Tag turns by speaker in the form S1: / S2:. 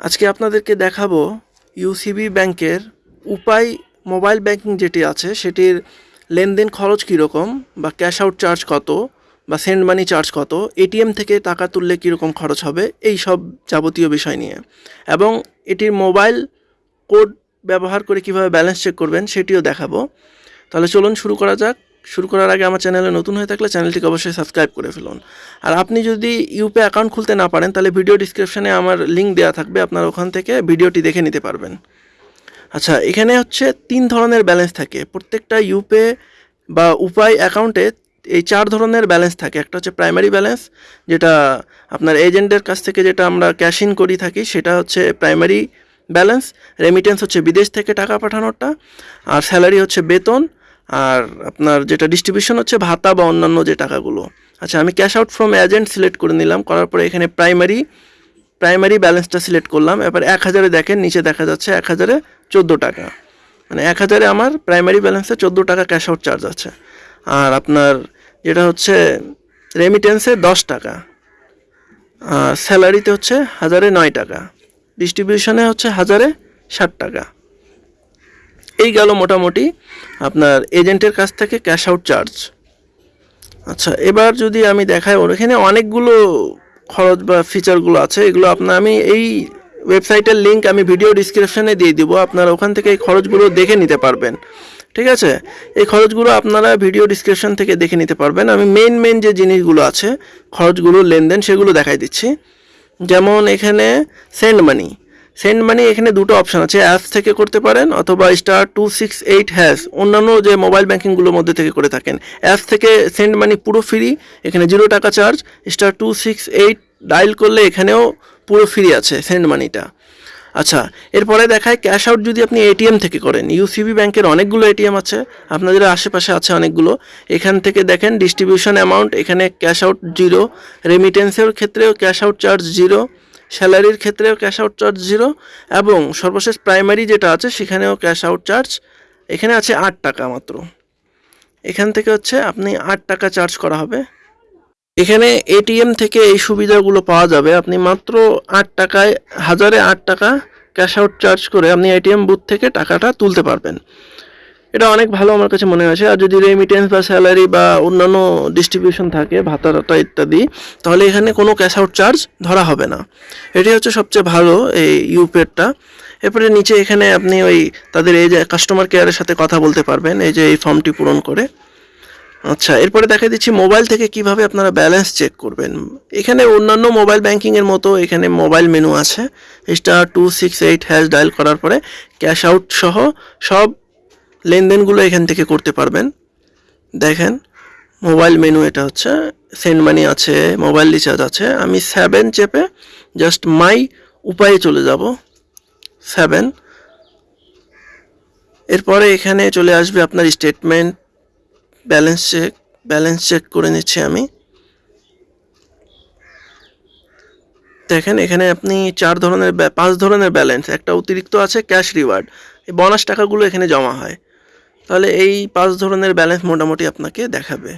S1: আজকে আপনাদেরকে দেখাবো ইউসিবি ব্যাংকের উপায় মোবাইল ব্যাংকিং যেটি আছে, সেটির লেনদেন খরচ কীরকম বা ক্যাশ আউট চার্জ কত বা সেন্ড মানি চার্জ কত, এটিএম থেকে টাকা তুললে কীরকম খরচ হবে, এই সব যাবতীয় বিষয় নিয়ে। এবং এটির মোবাইল কোড ব্যবহার করে কীভাবে ব্যালেন্স চেক করবেন সেটিও দেখাবো। তাহলে চলুন শুরু করা যাক। শুরু করার আগে আমার চ্যানেলে নতুন হয়ে থাকলে চ্যানেলটিকে অবশ্যই সাবস্ক্রাইব করে ফেলুন। আর আপনি যদি ইউপে অ্যাকাউন্ট খুলতে না পারেন, তাহলে ভিডিও ডিসক্রিপশানে আমার লিঙ্ক দেওয়া থাকবে, আপনার ওখান থেকে ভিডিওটি দেখে নিতে পারবেন। আচ্ছা এখানে হচ্ছে তিন ধরনের ব্যালেন্স থাকে। প্রত্যেকটা ইউপে বা উপায় অ্যাকাউন্টে এই চার ধরনের ব্যালেন্স থাকে। একটা হচ্ছে প্রাইমারি ব্যালেন্স যেটা আপনার এজেন্টের কাছ থেকে যেটা আমরা ক্যাশ ইন করি থাকি, সেটা হচ্ছে প্রাইমারি ব্যালেন্স রেমিটেন্স হচ্ছে বিদেশ থেকে টাকা পাঠানোরটা, আর স্যালারি হচ্ছে বেতন আর আপনার যেটা ডিস্ট্রিবিউশন হচ্ছে ভাতা বা অন্যান্য যে টাকাগুলো। আচ্ছা আমি cash out from agent select করে নিলাম, করার পরে এখানে প্রাইমারি প্রাইমারি ব্যালেন্সটা সিলেক্ট করলাম, এবার এক হাজারে দেখেন, নিচে দেখা যাচ্ছে এক হাজারে চোদ্দ টাকা। মানে এক হাজারে আমার প্রাইমারি ব্যালেন্সে চোদ্দ টাকা ক্যাশ আউট চার্জ আছে। আর আপনার যেটা হচ্ছে রেমিটেন্সে দশ টাকা স্যালারিতে হচ্ছে হাজারে নয় টাকা। ডিস্ট্রিবিউশনে হচ্ছে হাজারে ষাট টাকা। এই গেল মোটামুটি আপনার এজেন্টের কাছ থেকে ক্যাশ আউট চার্জ আচ্ছা এবার যদি আমি দেখাই, ওর এখানে অনেকগুলো খরচ বা ফিচারগুলো আছে, এগুলো আপনার আমি এই ওয়েবসাইটের লিঙ্ক আমি ভিডিও ডিসক্রিপশানে দিয়ে দিব, আপনারা ওখান থেকে এই খরচগুলো দেখে নিতে পারবেন। ঠিক আছে? এই খরচগুলো আপনারা ভিডিও ডিসক্রিপশন থেকে দেখে নিতে পারবেন। আমি মেন মেন যে জিনিসগুলো আছে, খরচগুলো, লেনদেন, সেগুলো দেখাই দিচ্ছি। যেমন এখানে সেন্ড মানি সেন্ড মানি এখানে দুটো অপশন আছে, অ্যাপস থেকে করতে পারেন অথবা star two six eight hash, অন্যান্য যে মোবাইল ব্যাঙ্কিংগুলোর মধ্যে থেকে করে থাকেন। অ্যাপস থেকে সেন্ড মানি পুরো ফ্রি, এখানে জিরো টাকা charge, star two six eight dial করলে এখানেও পুরো ফ্রি আছে সেন্ড মানিটা। আচ্ছা এরপরে দেখায় ক্যাশ আউট যদি আপনি এটিএম থেকে করেন, ইউসিবি ব্যাংকের অনেকগুলো এটিএম আছে, আপনাদের আশেপাশে আছে অনেকগুলো। এখান থেকে দেখেন ডিস্ট্রিবিউশন অ্যামাউন্ট এখানে ক্যাশ আউট জিরো রেমিটেন্সের ক্ষেত্রেও ক্যাশ আউট চার্জ জিরো স্যালারির ক্ষেত্রেও ক্যাশ আউট চার্জ জিরো এবং সর্বশেষ প্রাইমারি যেটা আছে, সেখানেও ক্যাশ আউট চার্জ এখানে আছে আট টাকা মাত্র। এখান থেকে হচ্ছে আপনি আট টাকা চার্জ করা হবে। এখানে এটিএম থেকে এই সুবিধাগুলো পাওয়া যাবে। আপনি মাত্র আট টাকায়, হাজারে আট টাকা ক্যাশ আউট চার্জ করে আপনি এটিএম বুথ থেকে টাকাটা তুলতে পারবেন। এটা অনেক ভালো আমার কাছে মনে হয়েছে আর যদি রেমিটেন্স বা স্যালারি বা অন্যান্য ডিস্ট্রিবিউশন থাকে ভাতা টাতা ইত্যাদি, তাহলে এখানে কোনো ক্যাশ আউট চার্জ ধরা হবে না। এটি হচ্ছে সবচেয়ে ভালো এই ইউপেডটা এরপরে নিচে এখানে আপনি ওই তাদের এই যে কাস্টমার কেয়ারের সাথে কথা বলতে পারবেন, এই যে এই ফর্মটি পূরণ করে। আচ্ছা এরপরে দেখা দিচ্ছি মোবাইল থেকে কীভাবে আপনারা ব্যালেন্স চেক করবেন। এখানে অন্যান্য মোবাইল ব্যাংকিংয়ের মতো এখানে মোবাইল মেনু আছে। Star two six eight hash dial করার পরে ক্যাশ আউট সহ সব লেনদেনগুলো এখান থেকে করতে পারবেন। দেখেন, মোবাইল মেনু এটা হচ্ছে, সেন্ড মানি আছে, মোবাইল রিচার্জ আছে। আমি সেভেন চেপে জাস্ট মাই উপায়ে চলে যাব। সেভেন এরপরে এখানে চলে আসবে আপনার statement balance check balance check করে নিচ্ছি আমি। দেখেন, এখানে আপনি চার ধরনের পাঁচ ধরনের ব্যালেন্স একটা অতিরিক্ত আছে ক্যাশ রিওয়ার্ড এই বোনাস টাকাগুলো এখানে জমা হয়। তাহলে এই পাঁচ ধরনের ব্যালেন্স মোটামুটি আপনাকে দেখাবে।